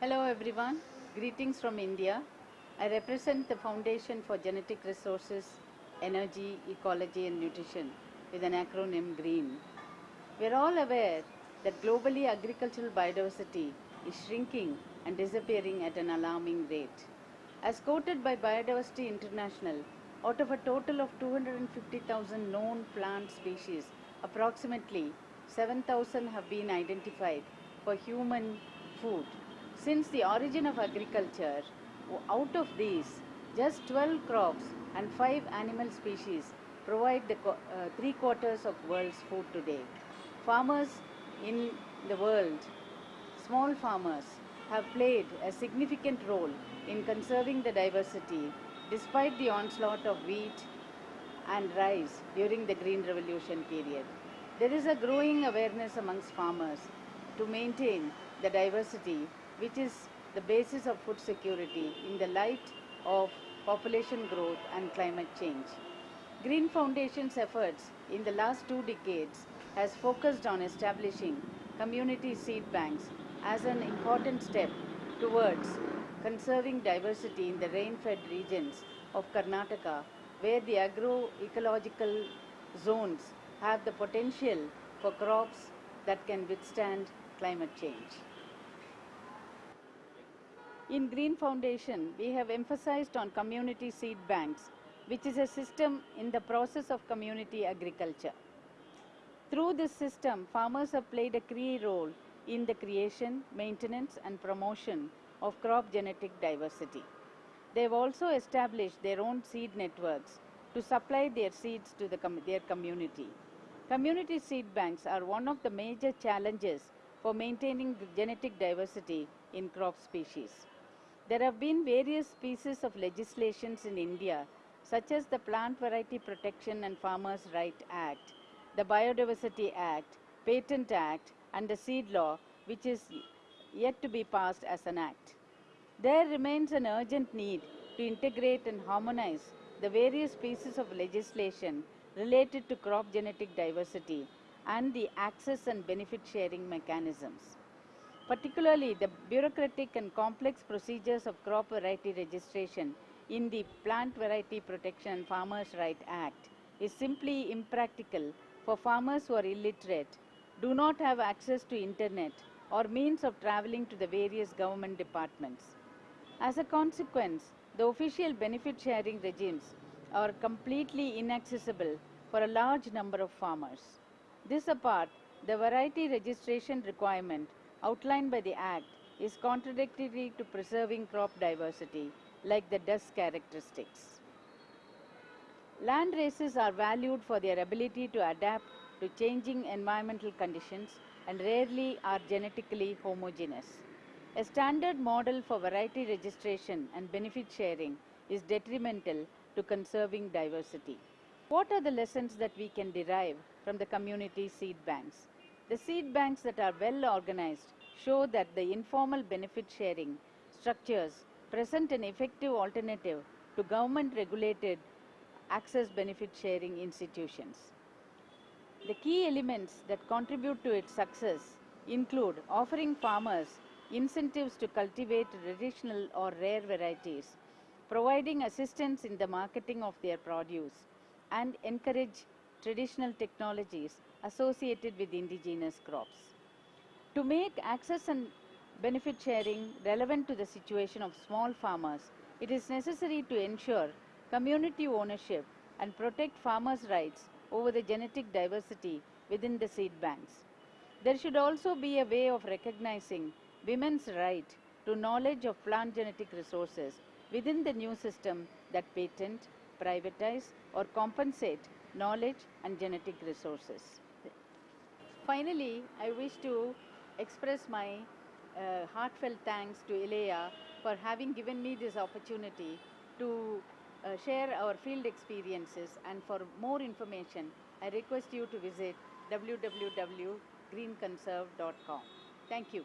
Hello everyone, greetings from India. I represent the Foundation for Genetic Resources, Energy, Ecology and Nutrition with an acronym GREEN. We are all aware that globally agricultural biodiversity is shrinking and disappearing at an alarming rate. As quoted by Bioversity International, out of a total of 250,000 known plant species, approximately 7,000 have been identified for human food. Since the origin of agriculture, out of these, just 12 crops and 5 animal species provide the uh, three quarters of world's food today. Farmers in the world, small farmers, have played a significant role in conserving the diversity despite the onslaught of wheat and rice during the Green Revolution period. There is a growing awareness amongst farmers to maintain the diversity which is the basis of food security in the light of population growth and climate change. Green Foundation's efforts in the last two decades has focused on establishing community seed banks as an important step towards conserving diversity in the rain-fed regions of Karnataka where the agroecological zones have the potential for crops that can withstand climate change. In Green Foundation, we have emphasized on community seed banks, which is a system in the process of community agriculture. Through this system, farmers have played a key role in the creation, maintenance and promotion of crop genetic diversity. They have also established their own seed networks to supply their seeds to the com their community. Community seed banks are one of the major challenges for maintaining genetic diversity in crop species. There have been various pieces of legislations in India such as the Plant Variety Protection and Farmers' Right Act, the Biodiversity Act, Patent Act and the Seed Law which is yet to be passed as an act. There remains an urgent need to integrate and harmonize the various pieces of legislation related to crop genetic diversity and the access and benefit sharing mechanisms. Particularly, the bureaucratic and complex procedures of crop variety registration in the Plant Variety Protection and Farmers' Right Act is simply impractical for farmers who are illiterate, do not have access to internet or means of traveling to the various government departments. As a consequence, the official benefit sharing regimes are completely inaccessible for a large number of farmers. This apart, the variety registration requirement outlined by the Act is contradictory to preserving crop diversity like the DUS characteristics. Land races are valued for their ability to adapt to changing environmental conditions and rarely are genetically homogeneous. A standard model for variety registration and benefit sharing is detrimental to conserving diversity. What are the lessons that we can derive from the community seed banks? The seed banks that are well organized show that the informal benefit sharing structures present an effective alternative to government regulated access benefit sharing institutions. The key elements that contribute to its success include offering farmers incentives to cultivate traditional or rare varieties, providing assistance in the marketing of their produce, and encourage traditional technologies associated with indigenous crops. To make access and benefit sharing relevant to the situation of small farmers, it is necessary to ensure community ownership and protect farmers' rights over the genetic diversity within the seed banks. There should also be a way of recognizing women's right to knowledge of plant genetic resources within the new system that patent, privatize or compensate knowledge and genetic resources. Finally, I wish to express my uh, heartfelt thanks to ILEIA for having given me this opportunity to uh, share our field experiences and for more information, I request you to visit www.greenconserve.com. Thank you.